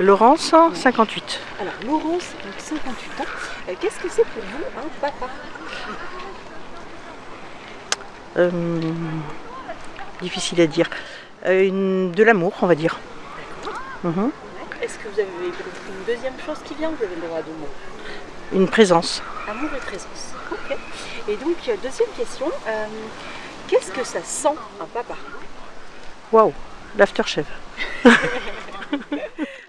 Laurence, 58. Alors, Laurence, 58 ans. Euh, qu'est-ce que c'est pour vous un papa? Euh, difficile à dire. Euh, de l'amour, on va dire. Mhm. Est-ce que vous avez une deuxième chose qui vient? Vous avez le droit à deux mots. Une présence. Amour et présence. Ok. Et donc, deuxième question. Qu'est-ce que ça sent un papa? Waouh, l'aftershave.